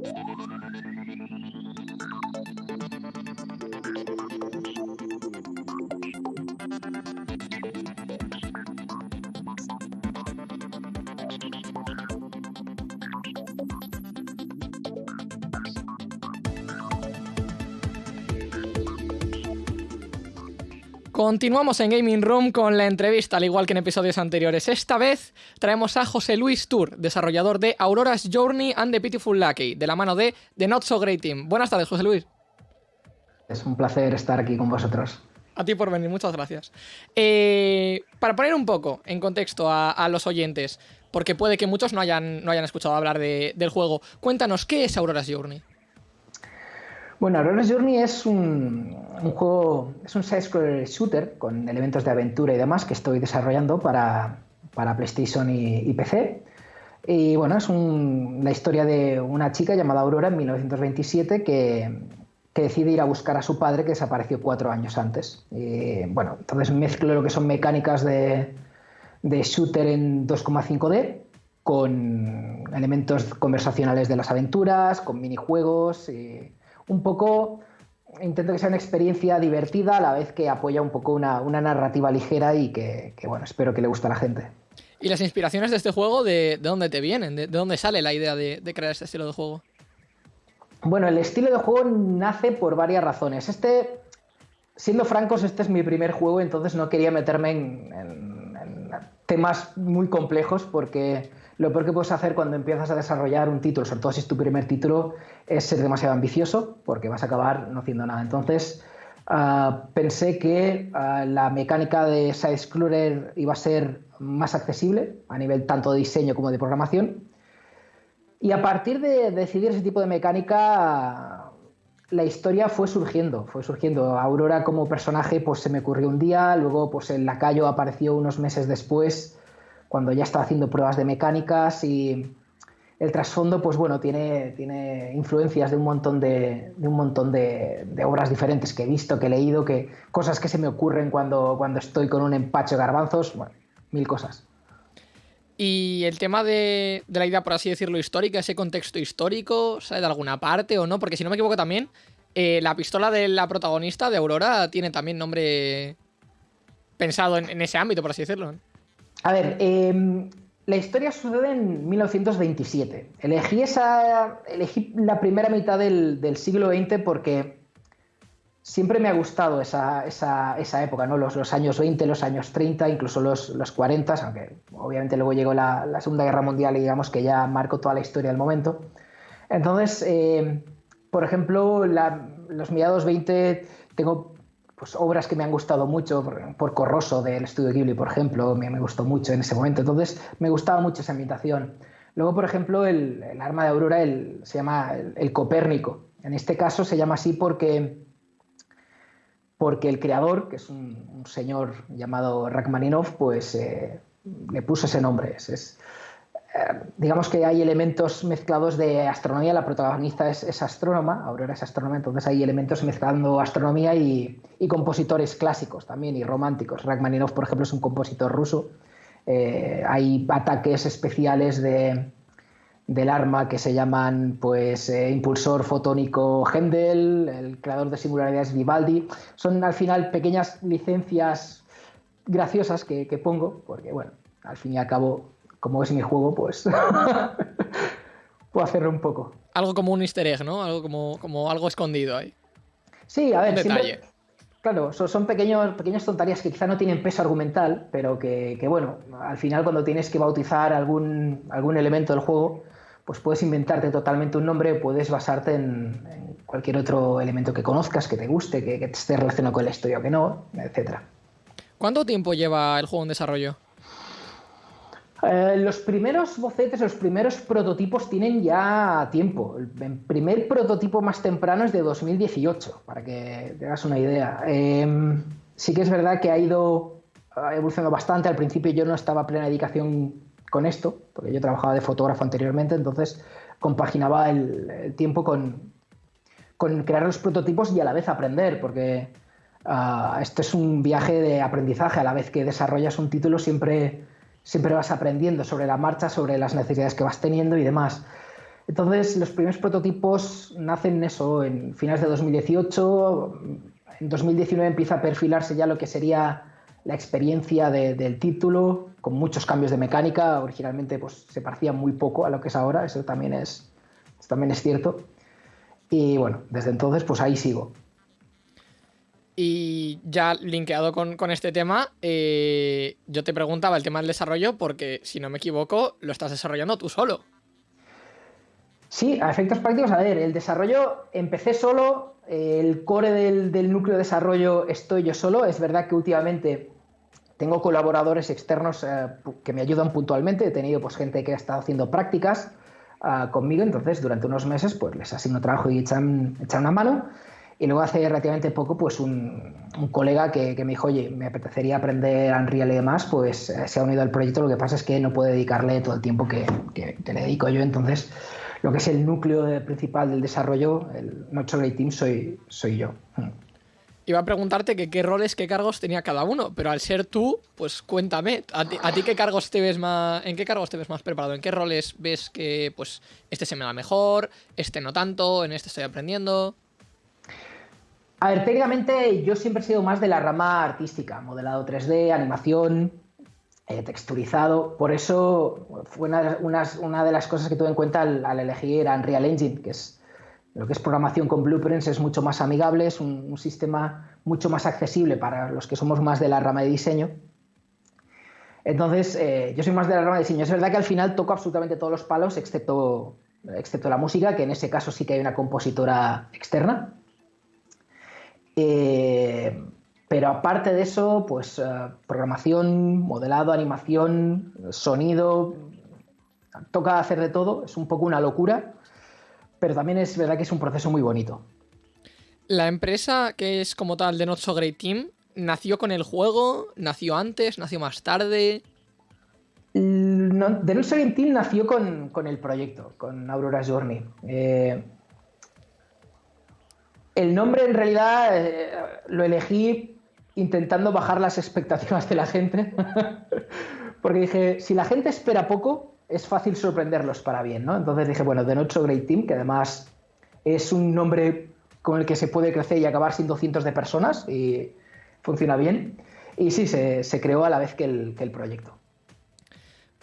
Thank you. Continuamos en Gaming Room con la entrevista, al igual que en episodios anteriores. Esta vez traemos a José Luis Tour, desarrollador de Aurora's Journey and the Beautiful Lucky, de la mano de The Not So Great Team. Buenas tardes, José Luis. Es un placer estar aquí con vosotros. A ti por venir, muchas gracias. Eh, para poner un poco en contexto a, los oyentes, porque puede que muchos no hayan, no hayan escuchado hablar del juego, cuéntanos, ¿qué es Aurora's Journey? Bueno, Aurora's Journey es un, juego, es un side-scroller shooter con elementos de aventura y demás que estoy desarrollando para, PlayStation y, PC. Y bueno, es la historia de una chica llamada Aurora en 1927 que, decide ir a buscar a su padre que desapareció cuatro años antes. Y, bueno, entonces mezclo lo que son mecánicas de, de shooter en 2,5D con elementos conversacionales de las aventuras, con minijuegos. Y, un poco intento que sea una experiencia divertida a la vez que apoya un poco una, narrativa ligera y que, bueno, espero que le guste a la gente. ¿Y las inspiraciones de este juego de, dónde te vienen? ¿De, dónde sale la idea de, crear este estilo de juego? Bueno, el estilo de juego nace por varias razones. Este, siendo francos, este es mi primer juego, entonces no quería meterme en temas muy complejos porque lo peor que puedes hacer cuando empiezas a desarrollar un título, sobre todo si es tu primer título, es ser demasiado ambicioso porque vas a acabar no haciendo nada. Entonces, ah, pensé que ah, la mecánica de Side iba a ser más accesible a nivel tanto de diseño como de programación. Y a partir de decidir ese tipo de mecánica, la historia fue surgiendo, fue surgiendo. Aurora como personaje pues se me ocurrió un día, luego pues el lacayo apareció unos meses después cuando ya estaba haciendo pruebas de mecánicas y el trasfondo, pues bueno, tiene, tiene influencias de un montón, de, un montón de, obras diferentes que he visto, que he leído, que, cosas que se me ocurren cuando, cuando estoy con un empacho de garbanzos, bueno, mil cosas. Y el tema de, la idea, por así decirlo, histórica, ese contexto histórico, ¿sale de alguna parte o no? Porque si no me equivoco también, eh, la pistola de la protagonista de Aurora tiene también nombre pensado en, en ese ámbito, por así decirlo. A ver, em, la historia sucede en 1927. Elegí, esa, elegí la primera mitad del, siglo XX porque siempre me ha gustado esa, época, ¿no? Los, años 20, los años 30, incluso los, 40, aunque obviamente luego llegó la, Segunda Guerra Mundial y digamos que ya marcó toda la historia del momento. Entonces, em, por ejemplo, los mediados 20 tengo pues, obras que me han gustado mucho, por, Corroso del estudio Ghibli, por ejemplo, me, me, gustó mucho en ese momento, entonces me gustaba mucho esa ambientación. Luego, por ejemplo, el, arma de Aurora el, se llama el, Copérnico. En este caso se llama así porque, porque el creador, que es un, señor llamado Rachmaninoff, pues eh, le puso ese nombre. es, eh, digamos que hay elementos mezclados de astronomía, la protagonista es, astrónoma, Aurora es astrónoma, entonces hay elementos mezclando astronomía y, compositores clásicos también y románticos. Rachmaninoff, por ejemplo, es un compositor ruso. Eh, hay ataques especiales de, del arma que se llaman pues eh, impulsor fotónico Hendel, el creador de singularidades Vivaldi. Son al final pequeñas licencias graciosas que, que pongo, porque bueno, al fin y al cabo como es mi juego, pues puedo hacerlo un poco. Algo como un easter egg, ¿no? Algo como, como algo escondido ahí. Sí, a ver, detalle. claro, son, pequeños, pequeñas tonterías que quizá no tienen peso argumental, pero que, bueno, al final cuando tienes que bautizar algún, algún elemento del juego, pues puedes inventarte totalmente un nombre, puedes basarte en, cualquier otro elemento que conozcas, que te guste, que, que esté relacionado con la historia o que no, etcétera. ¿Cuánto tiempo lleva el juego en desarrollo? Eh, los primeros bocetes, los primeros prototipos tienen ya tiempo. El primer prototipo más temprano es de 2018, para que te hagas una idea. Em, sí que es verdad que ha ido evolucionando bastante. Al principio yo no estaba plena dedicación con esto, porque yo trabajaba de fotógrafo anteriormente, entonces compaginaba el, tiempo con, con, crear los prototipos y a la vez aprender, porque uh, esto es un viaje de aprendizaje. A la vez que desarrollas un título siempre siempre vas aprendiendo sobre la marcha, sobre las necesidades que vas teniendo y demás. Entonces, los primeros prototipos nacen eso en finales de 2018. En 2019 empieza a perfilarse ya lo que sería la experiencia del título, con muchos cambios de mecánica. Originalmente pues, se parecía muy poco a lo que es ahora, eso también es, también es cierto. Y bueno, desde entonces pues ahí sigo. Y ya linkeado con, este tema, eh, yo te preguntaba el tema del desarrollo porque, si no me equivoco, lo estás desarrollando tú solo. Sí, a efectos prácticos, a ver, el desarrollo empecé solo, el core del, núcleo de desarrollo estoy yo solo, es verdad que últimamente tengo colaboradores externos eh, que me ayudan puntualmente, he tenido pues, gente que ha estado haciendo prácticas ah, conmigo, entonces durante unos meses pues, les asigno trabajo y echan, echan una mano. Y luego hace relativamente poco, pues un, colega que, me dijo, oye, me apetecería aprender Unreal y demás, pues eh, se ha unido al proyecto. Lo que pasa es que no puede dedicarle todo el tiempo que, le dedico yo. Entonces, lo que es el núcleo principal del desarrollo, el Nocho Great Team, soy, soy yo. Hmm. Iba a preguntarte que qué roles, qué cargos tenía cada uno, pero al ser tú, pues cuéntame, ¿a ti, qué cargos te ves más, en qué cargos te ves más preparado? ¿En qué roles ves que, pues, este se me da mejor, este no tanto, en este estoy aprendiendo? A ver, técnicamente yo siempre he sido más de la rama artística, modelado 3D, animación, eh, texturizado. Por eso fue una, de las cosas que tuve en cuenta al, elegir Unreal Engine, que es lo que es programación con blueprints, es mucho más amigable, es un, sistema mucho más accesible para los que somos más de la rama de diseño. Entonces, eh, yo soy más de la rama de diseño. Es verdad que al final toco absolutamente todos los palos, excepto la música, que en ese caso sí que hay una compositora externa. Eh, pero aparte de eso, pues eh, programación, modelado, animación, sonido, toca hacer de todo, es un poco una locura, pero también es verdad que es un proceso muy bonito. La empresa que es como tal de Not So Great Team, ¿nació con el juego? ¿Nació antes? ¿Nació más tarde? No, The Not So Great Team nació con, el proyecto, con Aurora Journey. Eh, el nombre en realidad eh, lo elegí intentando bajar las expectativas de la gente, porque dije, si la gente espera poco, es fácil sorprenderlos para bien, ¿no? Entonces dije, bueno, So Great Team, que además es un nombre con el que se puede crecer y acabar siendo cientos de personas y funciona bien. Y sí, se, creó a la vez que el, proyecto.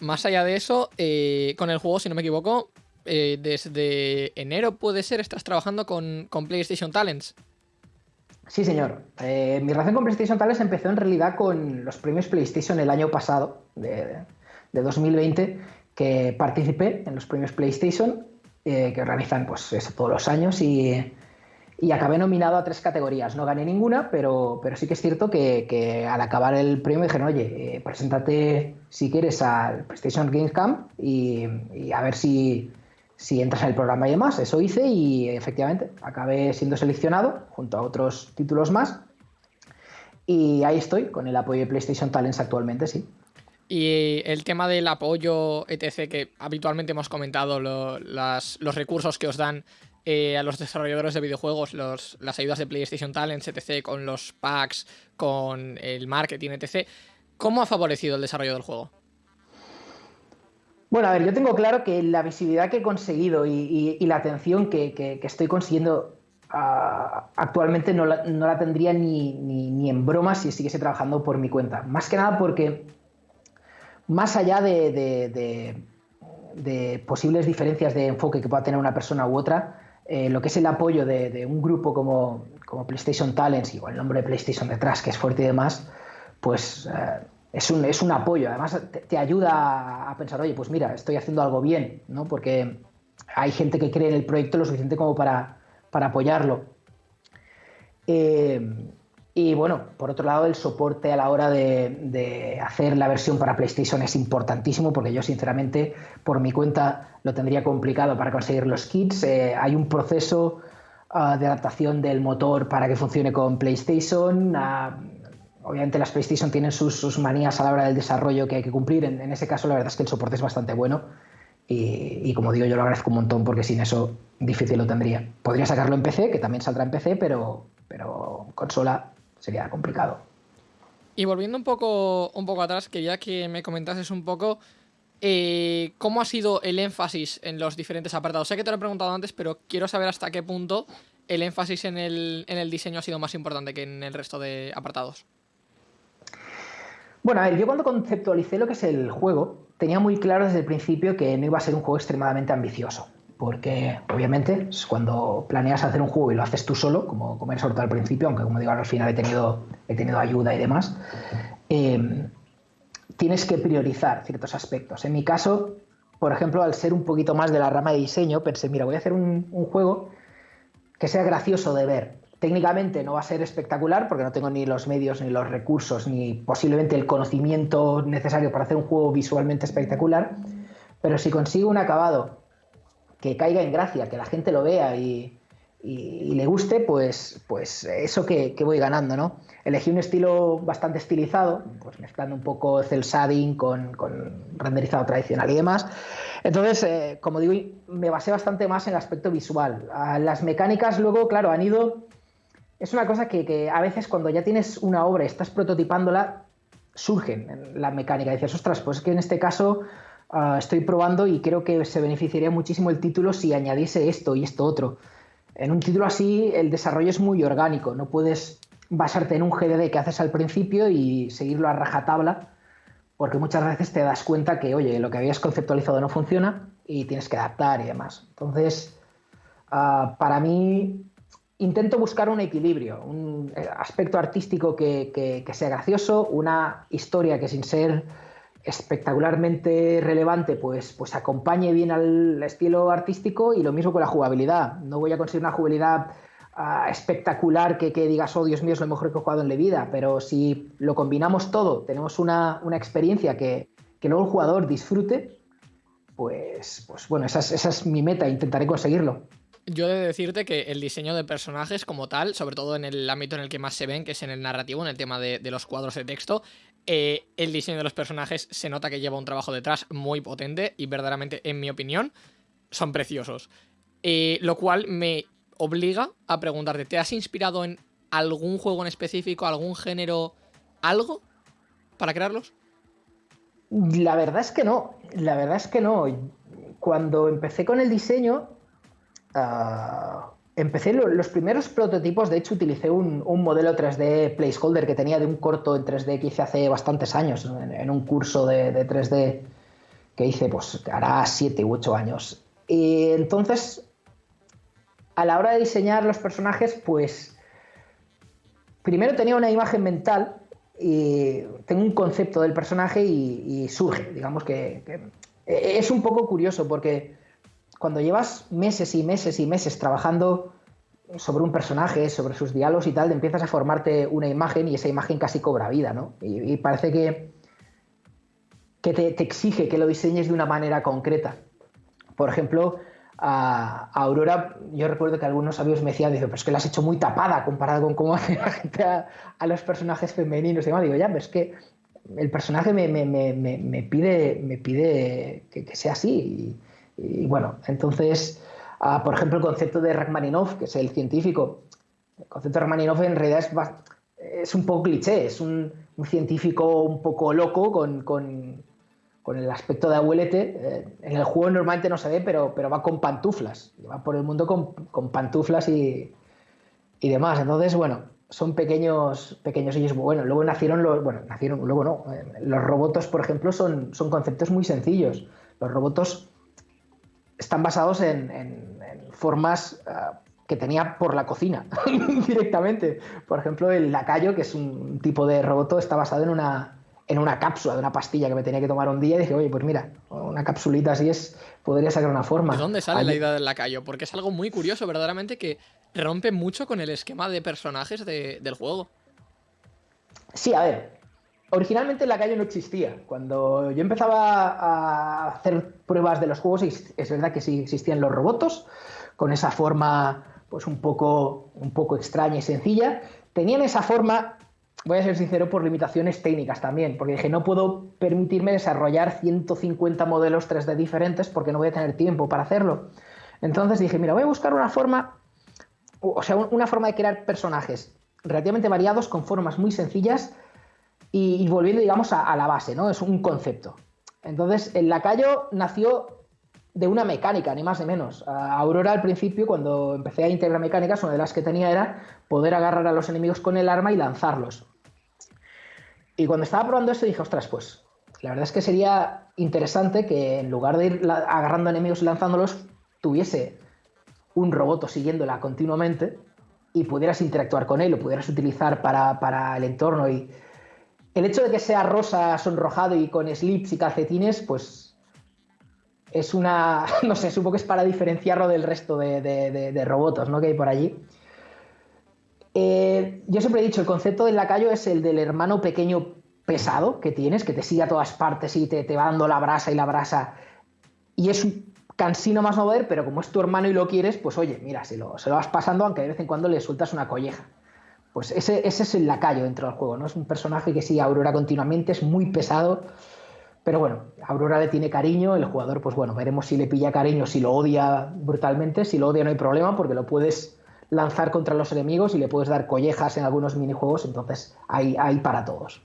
Más allá de eso, eh, con el juego, si no me equivoco, eh, desde enero puede ser, estás trabajando con, PlayStation Talents. Sí, señor. Eh, mi relación con PlayStation Talents empezó en realidad con los premios PlayStation el año pasado, de, 2020, que participé en los premios PlayStation, eh, que organizan pues, todos los años, y, acabé nominado a tres categorías. No gané ninguna, pero, pero sí que es cierto que, al acabar el premio me dijeron, oye, preséntate si quieres al PlayStation Games Camp y a ver si, si entras en el programa y demás. Eso hice y efectivamente acabé siendo seleccionado junto a otros títulos más. Y ahí estoy, con el apoyo de PlayStation Talents actualmente, sí. Y el tema del apoyo, etc., que habitualmente hemos comentado, los recursos que os dan eh, a los desarrolladores de videojuegos, las ayudas de PlayStation Talents, etc., con los packs, con el marketing, etc., ¿cómo ha favorecido el desarrollo del juego? Bueno, a ver, yo tengo claro que la visibilidad que he conseguido y, la atención que, estoy consiguiendo ah, actualmente no la, tendría ni, en broma si siguiese trabajando por mi cuenta. Más que nada porque, más allá de, posibles diferencias de enfoque que pueda tener una persona u otra, eh, lo que es el apoyo de, un grupo como, PlayStation Talents y el nombre de PlayStation detrás, que es fuerte y demás, pues... Eh, es un, es un apoyo. Además, te, ayuda a pensar, oye, pues mira, estoy haciendo algo bien, ¿no? Porque hay gente que cree en el proyecto lo suficiente como para, apoyarlo. Eh, y bueno, por otro lado, el soporte a la hora de, hacer la versión para PlayStation es importantísimo porque yo sinceramente por mi cuenta lo tendría complicado para conseguir los kits. Eh, hay un proceso ah, de adaptación del motor para que funcione con PlayStation. Ah, obviamente las PlayStation tienen sus, manías a la hora del desarrollo que hay que cumplir. En, ese caso, la verdad es que el soporte es bastante bueno. Y, como digo, yo lo agradezco un montón porque sin eso difícil lo tendría. Podría sacarlo en PC, que también saldrá en PC, pero, pero consola sería complicado. Y volviendo un poco, un poco atrás, quería que me comentases un poco eh, ¿cómo ha sido el énfasis en los diferentes apartados? Sé que te lo he preguntado antes, pero quiero saber hasta qué punto el énfasis en el, en el diseño ha sido más importante que en el resto de apartados. Bueno, a ver, yo cuando conceptualicé lo que es el juego, tenía muy claro desde el principio que no iba a ser un juego extremadamente ambicioso. Porque, obviamente, cuando planeas hacer un juego y lo haces tú solo, como, como he soltado al principio, aunque como digo, al final he tenido, ayuda y demás, eh, tienes que priorizar ciertos aspectos. En mi caso, por ejemplo, al ser un poquito más de la rama de diseño, pensé, mira, voy a hacer un, juego que sea gracioso de ver. Técnicamente no va a ser espectacular porque no tengo ni los medios, ni los recursos, ni posiblemente el conocimiento necesario para hacer un juego visualmente espectacular, pero si consigo un acabado que caiga en gracia, que la gente lo vea y, le guste, pues, pues eso que, voy ganando, ¿no? Elegí un estilo bastante estilizado, pues mezclando un poco cel shading con, con renderizado tradicional y demás. Entonces, eh, como digo, me basé bastante más en el aspecto visual. las mecánicas luego, claro, han ido... Es una cosa que, a veces cuando ya tienes una obra y estás prototipándola, surgen en la mecánica. dices, ostras, pues es que en este caso ah, estoy probando y creo que se beneficiaría muchísimo el título si añadiese esto y esto otro. En un título así el desarrollo es muy orgánico, no puedes basarte en un GDD que haces al principio y seguirlo a rajatabla, porque muchas veces te das cuenta que, oye, lo que habías conceptualizado no funciona y tienes que adaptar y demás. Entonces, ah, para mí, intento buscar un equilibrio, un eh, aspecto artístico que sea gracioso, una historia que sin ser espectacularmente relevante, pues, pues acompañe bien al estilo artístico y lo mismo con la jugabilidad. No voy a conseguir una jugabilidad ah, espectacular que, digas, oh Dios mío, es lo mejor que he jugado en la vida, pero si lo combinamos todo, tenemos una, experiencia que, luego el jugador disfrute, pues, pues bueno, esa es, mi meta, intentaré conseguirlo. Yo he de decirte que el diseño de personajes como tal, sobre todo en el ámbito en el que más se ven, que es en el narrativo, en el tema de, los cuadros de texto, eh, el diseño de los personajes se nota que lleva un trabajo detrás muy potente y verdaderamente, en mi opinión, son preciosos. Eh, lo cual me obliga a preguntarte, ¿te has inspirado en algún juego en específico, algún género, algo para crearlos? La verdad es que no, la verdad es que no. Cuando empecé con el diseño, ah, Empecé los primeros prototipos, de hecho utilicé un, modelo 3D placeholder que tenía de un corto en 3D que hice hace bastantes años, en, un curso de, 3D que hice, pues hará 7 u 8 años. Y entonces, a la hora de diseñar los personajes, pues primero tenía una imagen mental y tengo un concepto del personaje y, surge, digamos que, que es un poco curioso porque cuando llevas meses y meses y meses trabajando sobre un personaje, sobre sus diálogos y tal, empiezas a formarte una imagen y esa imagen casi cobra vida, ¿no? Y, parece que, que te, exige que lo diseñes de una manera concreta. Por ejemplo, a, Aurora, yo recuerdo que algunos sabios me decían, pero es que la has hecho muy tapada comparado con cómo hace la gente a, los personajes femeninos y demás. Digo, ya, pero es que el personaje me, pide, me pide que, sea así. Bueno, entonces, ah, por ejemplo, el concepto de Rachmaninoff, que es el científico, el concepto de Rachmaninoff en realidad es, es un poco cliché, es un, científico un poco loco con, el aspecto de abuelete. Eh, en el juego normalmente no se ve, pero, pero va con pantuflas, va por el mundo con, pantuflas y, y demás. Entonces, bueno, son pequeños, pequeños ellos. Bueno, luego nacieron los, bueno, nacieron, luego no. Eh, los robots, por ejemplo, son, son conceptos muy sencillos. Los robots están basados en, formas ah, que tenía por la cocina directamente. Por ejemplo, el lacayo, que es un tipo de robot, está basado en una, en una cápsula de una pastilla que me tenía que tomar un día y dije, oye, pues mira, una capsulita así es, podría sacar una forma. ¿De dónde sale la idea del lacayo? Porque es algo muy curioso, verdaderamente, que rompe mucho con el esquema de personajes del juego. Sí, a ver, Originalmente la calle no existía. Cuando yo empezaba a hacer pruebas de los juegos, es verdad que sí existían los robots, con esa forma pues un poco, un poco extraña y sencilla. Tenían esa forma, voy a ser sincero, por limitaciones técnicas también, porque dije, no puedo permitirme desarrollar 150 modelos 3D diferentes porque no voy a tener tiempo para hacerlo. Entonces dije, mira, voy a buscar una forma, o sea, una forma de crear personajes relativamente variados con formas muy sencillas y, volviendo, digamos, a, la base, ¿no? Es un concepto. Entonces, el lacayo nació de una mecánica, ni más ni menos. Aurora al principio, cuando empecé a integrar mecánicas, una de las que tenía era poder agarrar a los enemigos con el arma y lanzarlos. Y cuando estaba probando esto dije, ostras, pues la verdad es que sería interesante que en lugar de ir agarrando enemigos y lanzándolos, tuviese un robot siguiéndola continuamente y pudieras interactuar con él, lo pudieras utilizar para, para el entorno. Y el hecho de que sea rosa, sonrojado y con slips y calcetines, pues es una, no sé, supongo que es para diferenciarlo del resto de, de, robots ¿no? que hay por allí. Eh, yo siempre he dicho, el concepto del lacayo es el del hermano pequeño pesado que tienes, que te sigue a todas partes y te, te va dando la brasa y la brasa. Y es un cansino más no ver, pero como es tu hermano y lo quieres, pues oye, mira, se lo, se lo vas pasando, aunque de vez en cuando le sueltas una colleja. Pues ese, ese es el lacayo dentro del juego, ¿no? Es un personaje que sigue a Aurora continuamente, es muy pesado. Pero bueno, Aurora le tiene cariño, el jugador, pues bueno, veremos si le pilla cariño, si lo odia brutalmente, si lo odia no hay problema, porque lo puedes lanzar contra los enemigos y le puedes dar collejas en algunos minijuegos, entonces hay, hay para todos.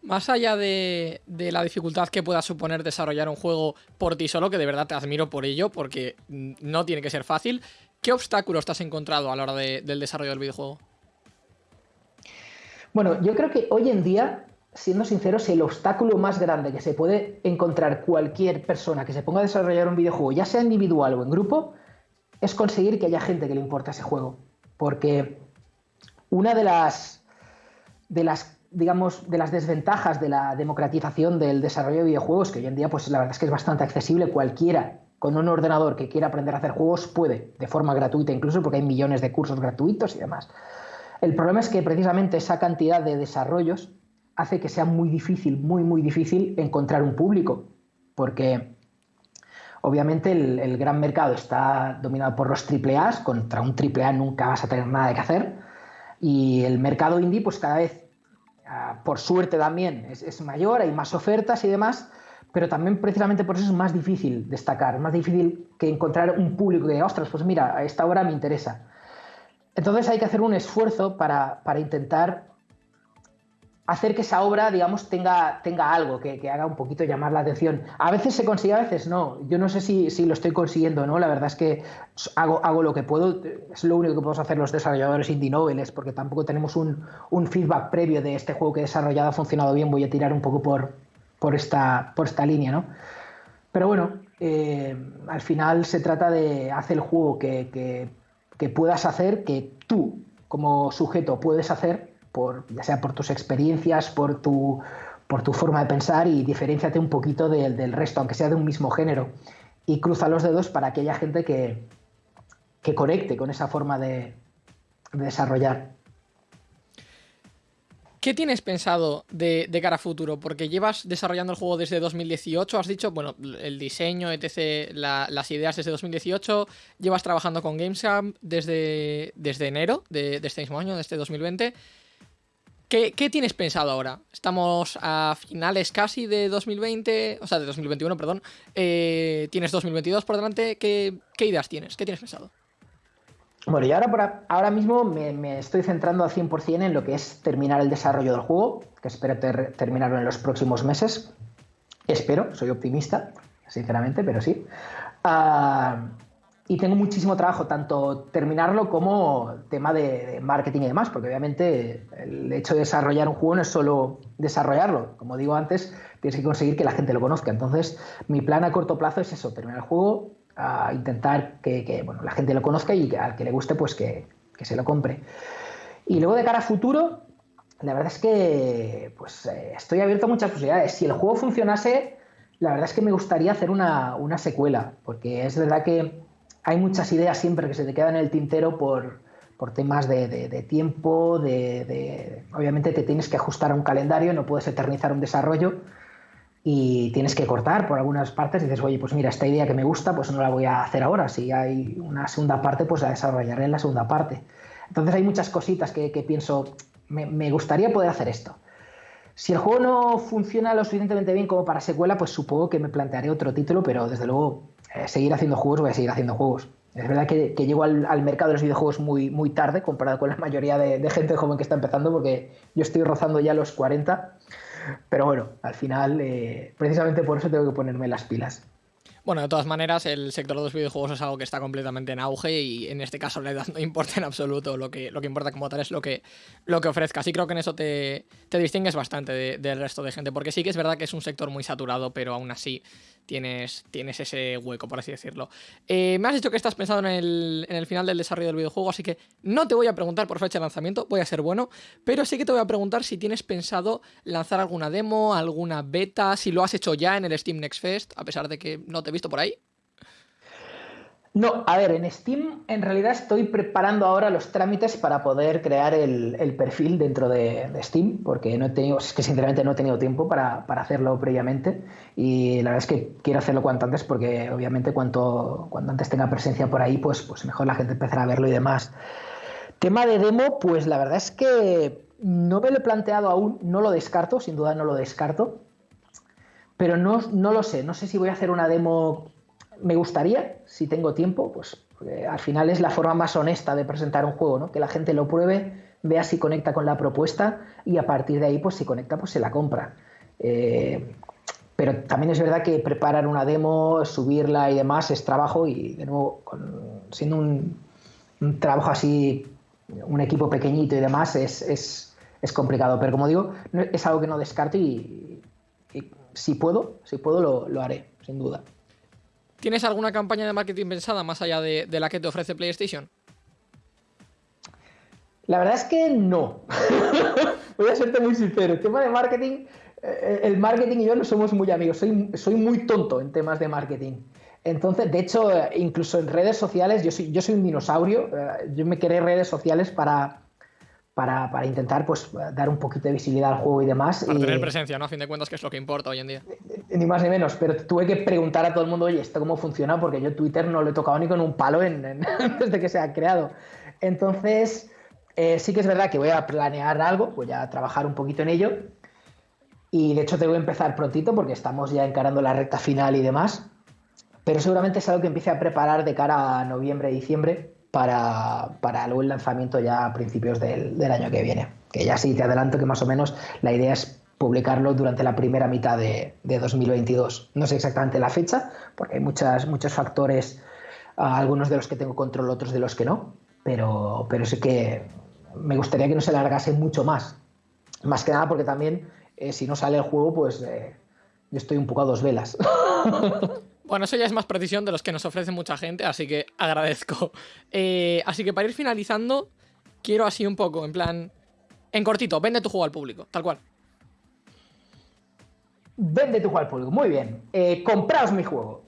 Más allá de, la dificultad que pueda suponer desarrollar un juego por ti solo, que de verdad te admiro por ello, porque no tiene que ser fácil, ¿qué obstáculos te has encontrado a la hora del desarrollo del videojuego? Bueno, yo creo que hoy en día, siendo sinceros, el obstáculo más grande que se puede encontrar cualquier persona que se ponga a desarrollar un videojuego, ya sea individual o en grupo, es conseguir que haya gente que le importe ese juego. Porque una de las, de las digamos, de las desventajas de la democratización del desarrollo de videojuegos, que hoy en día, pues la verdad es que es bastante accesible. Cualquiera con un ordenador que quiera aprender a hacer juegos puede, de forma gratuita incluso, porque hay millones de cursos gratuitos y demás. El problema es que precisamente esa cantidad de desarrollos hace que sea muy difícil, muy, muy difícil encontrar un público, porque obviamente el, gran mercado está dominado por los AAA, contra un AAA nunca vas a tener nada que hacer, y el mercado indie pues cada vez Ah, por suerte también es, mayor, hay más ofertas y demás, pero también precisamente por eso es más difícil destacar, es más difícil que encontrar un público que diga, ostras, pues mira, a esta hora me interesa. Entonces hay que hacer un esfuerzo para, para intentar hacer que esa obra, digamos, tenga, tenga algo, que, haga un poquito llamar la atención. A veces se consigue, a veces no. Yo no sé si, lo estoy consiguiendo no. La verdad es que hago, hago lo que puedo. Es lo único que podemos hacer los desarrolladores indie noveles, porque tampoco tenemos un, feedback previo de este juego que he desarrollado ha funcionado bien. Voy a tirar un poco por, por, esta, por esta línea, ¿no? Pero bueno, eh, al final se trata de hacer el juego que, que puedas hacer, que tú como sujeto puedes hacer ya sea por tus experiencias, por tu, por tu forma de pensar y diferenciate un poquito del resto, aunque sea de un mismo género. Y cruza los dedos para aquella gente que, que conecte con esa forma de, desarrollar. ¿Qué tienes pensado de, cara a futuro? Porque llevas desarrollando el juego desde 2018, has dicho, bueno, el diseño, etc., las ideas desde 2018, llevas trabajando con Gamescom desde, desde enero de, este mismo año, de este 2020. ¿Qué, tienes pensado ahora? Estamos a finales casi de 2020, o sea, de 2021, perdón. Eh, tienes 2022 por delante. ¿Qué, ideas tienes? ¿Qué tienes pensado? Bueno, y ahora, ahora mismo me, estoy centrando al 100% en lo que es terminar el desarrollo del juego, que espero terminarlo en los próximos meses. Espero, soy optimista, sinceramente, pero sí. Ah, y tengo muchísimo trabajo, tanto terminarlo como tema de, marketing y demás, porque obviamente el hecho de desarrollar un juego no es solo desarrollarlo, como digo antes, tienes que conseguir que la gente lo conozca. Entonces, mi plan a corto plazo es eso, terminar el juego, a intentar que, bueno, la gente lo conozca y al que le guste, pues que, se lo compre. Y luego de cara a futuro, la verdad es que pues, eh, estoy abierto a muchas posibilidades. Si el juego funcionase, la verdad es que me gustaría hacer una, una secuela, porque es verdad que hay muchas ideas siempre que se te quedan en el tintero por, temas de, tiempo, de, obviamente te tienes que ajustar a un calendario, no puedes eternizar un desarrollo y tienes que cortar por algunas partes y dices, oye, pues mira, esta idea que me gusta, pues no la voy a hacer ahora, si hay una segunda parte, pues la desarrollaré en la segunda parte. Entonces hay muchas cositas que, pienso, me, me, gustaría poder hacer esto. Si el juego no funciona lo suficientemente bien como para secuela, pues supongo que me plantearé otro título, pero desde luego eh, seguir haciendo juegos, voy a seguir haciendo juegos. Es verdad que, llego al, mercado de los videojuegos muy, muy tarde comparado con la mayoría de, gente joven que está empezando, porque yo estoy rozando ya los 40. Pero bueno, al final, eh, precisamente por eso tengo que ponerme las pilas. Bueno, de todas maneras, el sector de los videojuegos es algo que está completamente en auge y en este caso la edad no importa en absoluto. Lo que, lo que importa como tal es lo que, lo que ofrezcas. Y creo que en eso te, distingues bastante del resto de gente, porque sí que es verdad que es un sector muy saturado, pero aún así tienes, tienes ese hueco, por así decirlo. Eh, me has dicho que estás pensado en el, en el final del desarrollo del videojuego, así que no te voy a preguntar por fecha de lanzamiento, voy a ser bueno, pero sí que te voy a preguntar si tienes pensado lanzar alguna demo, alguna beta, si lo has hecho ya en el Steam Next Fest, a pesar de que no te he visto por ahí. No, a ver, en Steam en realidad estoy preparando ahora los trámites para poder crear el, perfil dentro de, Steam, porque no he tenido, es que sinceramente no he tenido tiempo para, hacerlo previamente y la verdad es que quiero hacerlo cuanto antes porque obviamente cuanto, cuanto antes tenga presencia por ahí, pues, pues mejor la gente empezará a verlo y demás. Tema de demo, pues la verdad es que no me lo he planteado aún, no lo descarto, sin duda no lo descarto, pero no, no lo sé, no sé si voy a hacer una demo me gustaría, si tengo tiempo, pues al final es la forma más honesta de presentar un juego, ¿no? Que la gente lo pruebe, vea si conecta con la propuesta y a partir de ahí, pues si conecta, pues se la compra. Eh, pero también es verdad que preparar una demo, subirla y demás es trabajo y de nuevo, siendo un, trabajo así, un equipo pequeñito y demás, es, complicado. Pero como digo, es algo que no descarto y, si puedo, si puedo lo, lo haré, sin duda. ¿Tienes alguna campaña de marketing pensada más allá de, la que te ofrece PlayStation? La verdad es que no. Voy a serte muy sincero. El tema de marketing, eh, el marketing y yo no somos muy amigos. Soy, soy muy tonto en temas de marketing. Entonces, de hecho, eh, incluso en redes sociales, yo soy, yo soy un dinosaurio. Eh, yo me quedé redes sociales para, para, intentar pues dar un poquito de visibilidad al juego y demás. Para y, tener presencia, ¿no? A fin de cuentas, que es lo que importa hoy en día. Ni más ni menos, pero tuve que preguntar a todo el mundo, oye, ¿esto cómo funciona? Porque yo Twitter no lo he tocado ni con un palo desde que se ha creado. Entonces, eh, sí que es verdad que voy a planear algo, voy a trabajar un poquito en ello. Y de hecho, tengo que empezar prontito porque estamos ya encarando la recta final y demás. Pero seguramente es algo que empiece a preparar de cara a noviembre, diciembre, para, para el lanzamiento ya a principios del, año que viene. Que ya sí te adelanto que más o menos la idea es publicarlo durante la primera mitad de, 2022. No sé exactamente la fecha, porque hay muchas, muchos factores, algunos de los que tengo control, otros de los que no, pero, pero sí que me gustaría que no se alargase mucho más. Más que nada porque también, eh, si no sale el juego, pues eh, yo estoy un poco a dos velas. Bueno, eso ya es más precisión de los que nos ofrece mucha gente, así que agradezco. Eh, así que para ir finalizando, quiero así un poco, en plan, en cortito, vende tu juego al público, tal cual. Vende tu juego al público, muy bien. Eh, compraos mi juego.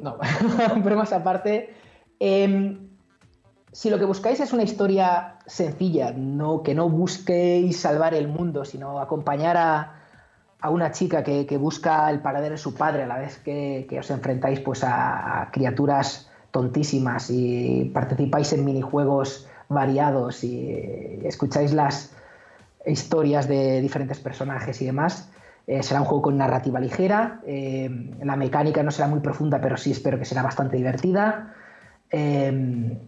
No, pero más aparte, em, si lo que buscáis es una historia sencilla, no, que no busquéis salvar el mundo, sino acompañar a, a una chica que, busca el paradero de su padre a la vez que, os enfrentáis pues a, criaturas tontísimas y participáis en minijuegos variados y escucháis las historias de diferentes personajes y demás. Eh, será un juego con narrativa ligera, eh, la mecánica no será muy profunda, pero sí espero que será bastante divertida. Eh,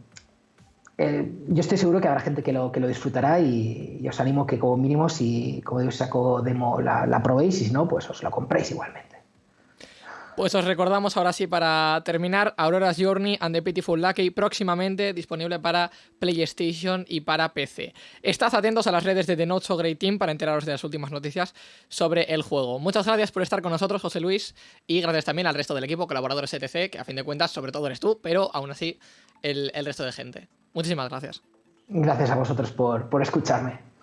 eh, yo estoy seguro que habrá gente que lo, que lo disfrutará y, os animo que como mínimo si como digo saco demo la, la probéis y si no pues os la compréis igualmente. Pues os recordamos ahora sí para terminar Aurora's Journey and the Pitiful Lucky próximamente disponible para PlayStation y para PC. Estad atentos a las redes de The Not So Great Team para enteraros de las últimas noticias sobre el juego. Muchas gracias por estar con nosotros, José Luis, y gracias también al resto del equipo, colaboradores ETC, que a fin de cuentas sobre todo eres tú, pero aún así el resto de gente. Muchísimas gracias. Gracias a vosotros por, por escucharme.